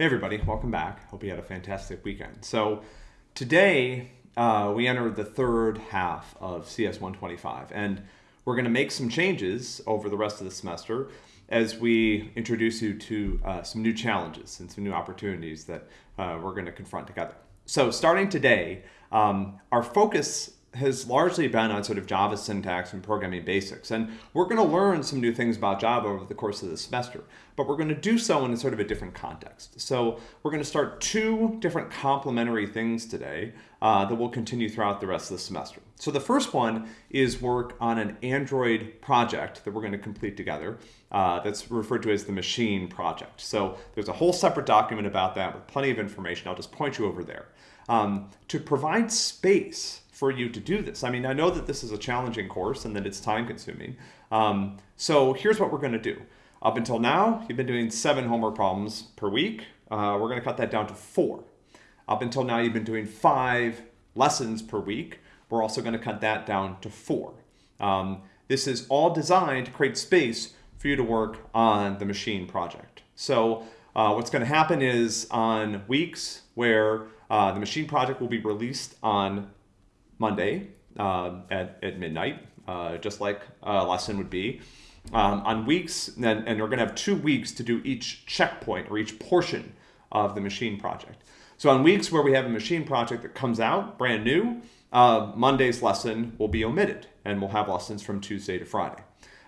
Hey everybody, welcome back. Hope you had a fantastic weekend. So today uh, we enter the third half of CS 125 and we're going to make some changes over the rest of the semester as we introduce you to uh, some new challenges and some new opportunities that uh, we're going to confront together. So starting today, um, our focus has largely been on sort of Java syntax and programming basics. And we're going to learn some new things about Java over the course of the semester, but we're going to do so in a sort of a different context. So we're going to start two different complementary things today uh, that will continue throughout the rest of the semester. So the first one is work on an Android project that we're going to complete together. Uh, that's referred to as the machine project. So there's a whole separate document about that with plenty of information. I'll just point you over there. Um, to provide space for you to do this. I mean, I know that this is a challenging course and that it's time consuming. Um, so here's what we're going to do. Up until now, you've been doing seven homework problems per week. Uh, we're going to cut that down to four. Up until now, you've been doing five lessons per week. We're also going to cut that down to four. Um, this is all designed to create space for you to work on the machine project. So uh, what's going to happen is on weeks where uh, the machine project will be released on Monday uh, at, at midnight, uh, just like a lesson would be. Um, on weeks, and, and we're going to have two weeks to do each checkpoint or each portion of the machine project. So on weeks where we have a machine project that comes out brand new, uh, Monday's lesson will be omitted and we'll have lessons from Tuesday to Friday.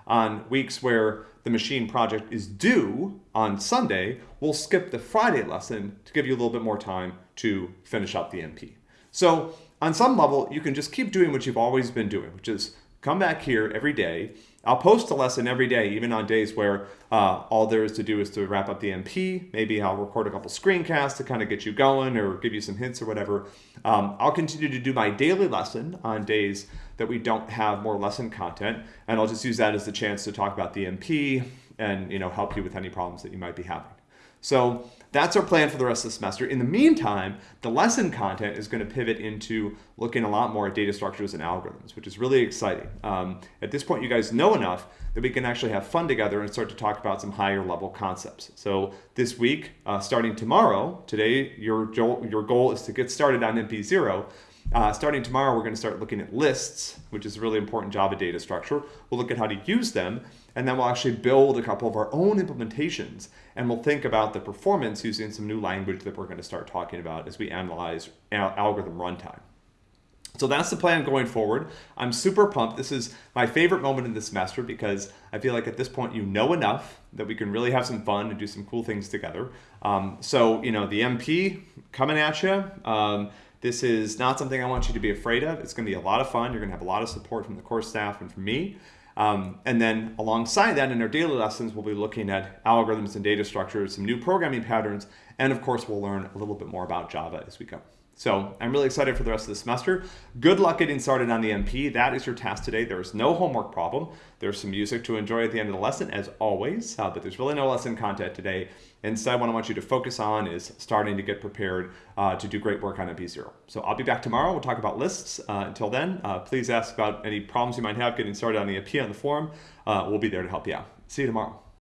On weeks where the machine project is due on Sunday, we'll skip the Friday lesson to give you a little bit more time to finish up the MP. So on some level, you can just keep doing what you've always been doing, which is come back here every day. I'll post a lesson every day, even on days where uh, all there is to do is to wrap up the MP. Maybe I'll record a couple screencasts to kind of get you going or give you some hints or whatever. Um, I'll continue to do my daily lesson on days that we don't have more lesson content, and I'll just use that as the chance to talk about the MP and you know help you with any problems that you might be having. So that's our plan for the rest of the semester. In the meantime, the lesson content is going to pivot into looking a lot more at data structures and algorithms, which is really exciting. Um, at this point, you guys know enough that we can actually have fun together and start to talk about some higher level concepts. So this week, uh, starting tomorrow, today, your, your goal is to get started on MP0. Uh, starting tomorrow, we're going to start looking at lists, which is a really important Java data structure. We'll look at how to use them, and then we'll actually build a couple of our own implementations, and we'll think about the performance using some new language that we're going to start talking about as we analyze al algorithm runtime. So that's the plan going forward. I'm super pumped. This is my favorite moment in the semester because I feel like at this point you know enough that we can really have some fun and do some cool things together. Um, so, you know, the MP coming at you. Um, this is not something I want you to be afraid of. It's going to be a lot of fun. You're going to have a lot of support from the course staff and from me. Um, and then alongside that, in our daily lessons, we'll be looking at algorithms and data structures, some new programming patterns, and of course, we'll learn a little bit more about Java as we go. So I'm really excited for the rest of the semester. Good luck getting started on the MP. That is your task today. There is no homework problem. There's some music to enjoy at the end of the lesson, as always, uh, but there's really no lesson content today. Instead, what I want you to focus on is starting to get prepared uh, to do great work on MP0. So I'll be back tomorrow. We'll talk about lists. Uh, until then, uh, please ask about any problems you might have getting started on the MP on the forum. Uh, we'll be there to help you out. See you tomorrow.